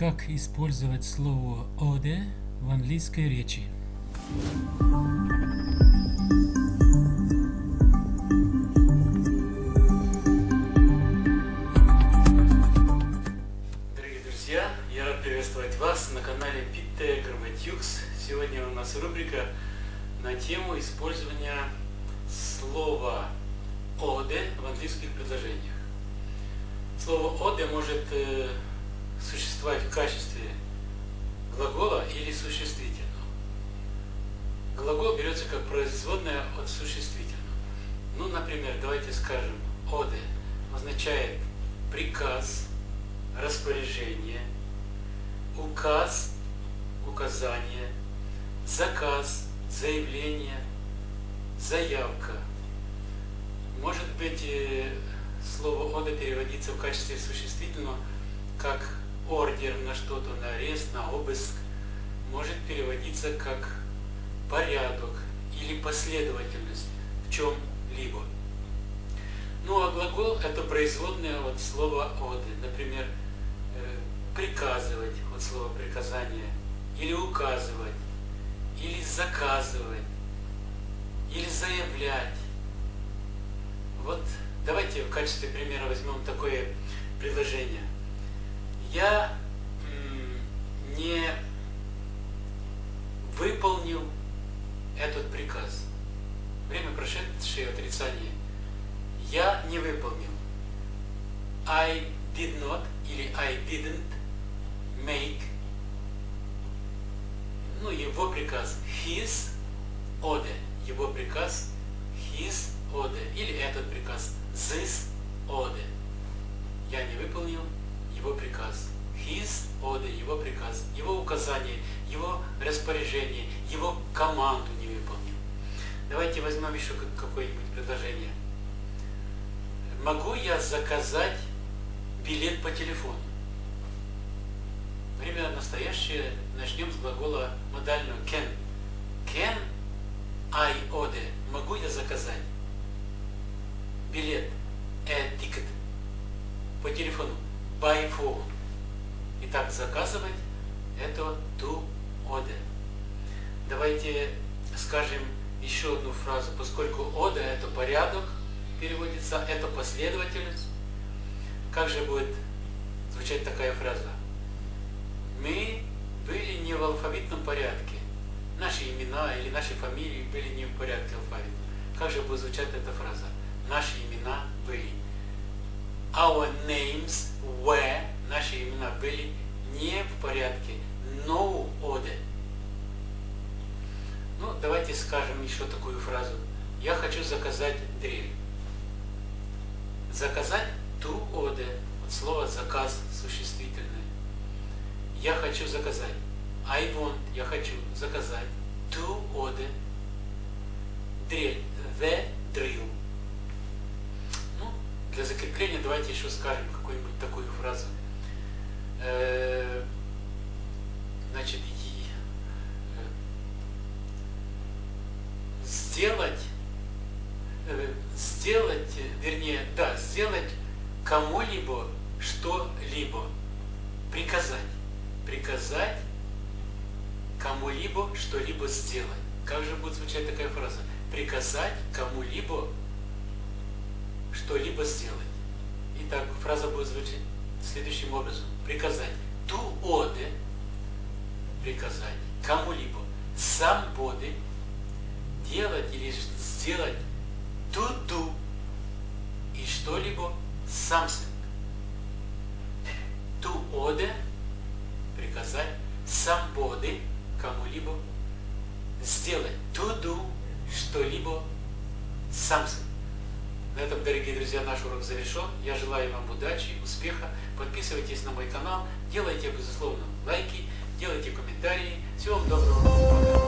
Как использовать слово «оде» в английской речи? Дорогие друзья, я рад приветствовать вас на канале Питте Грамматюкс. Сегодня у нас рубрика на тему использования слова «оде» в английских предложениях. Слово «оде» может э, существовать в качестве глагола или существительного. Глагол берется как производная от существительного. Ну, например, давайте скажем, «оде» означает приказ, распоряжение, указ, указание, заказ, заявление, заявка. Может быть, э, слово «ода» переводится в качестве существительного как ордер на что-то, на арест, на обыск. Может переводиться как порядок или последовательность в чем-либо. Ну а глагол – это производное от слова «оды». Например, э, приказывать от слова «приказание», или указывать, или заказывать, или заявлять. Вот давайте в качестве примера возьмем такое предложение. Я не выполнил этот приказ. Время прошедшее отрицание. Я не выполнил. I did not или I didn't make ну, его приказ his order, его приказ his order, или этот приказ this order. Я не выполнил его приказ. His order, его приказ, его указание, его распоряжение, его команду не выполнил. Давайте возьмем еще какое-нибудь предложение. Могу я заказать билет по телефону? Время настоящее. Начнем с глагола модального can. By phone. Итак, заказывать это to order. Давайте скажем еще одну фразу, поскольку order это порядок, переводится, это последовательность. Как же будет звучать такая фраза? Мы были не в алфавитном порядке. Наши имена или наши фамилии были не в порядке алфавита. Как же будет звучать эта фраза? Наши имена были. Our names were, наши имена были не в порядке. No order. Ну, давайте скажем еще такую фразу. Я хочу заказать дрель. Заказать to order. От слова заказ существительное. Я хочу заказать. I want, я хочу заказать. To order. Дрель. The для закрепления давайте еще скажем какую-нибудь такую фразу. Значит, сделать, сделать, вернее, да, сделать кому-либо что-либо, приказать приказать кому-либо что-либо сделать. Как же будет звучать такая фраза? Приказать кому-либо что-либо сделать. Итак, фраза будет звучать следующим образом. Приказать. To order. Приказать кому-либо. Somebody. Делать или сделать. To do. И что-либо. Something. To order приказать somebody, кому-либо, сделать, to do, что-либо, something. На этом, дорогие друзья, наш урок завершен. Я желаю вам удачи, успеха. Подписывайтесь на мой канал, делайте, безусловно, лайки, делайте комментарии. Всего вам доброго.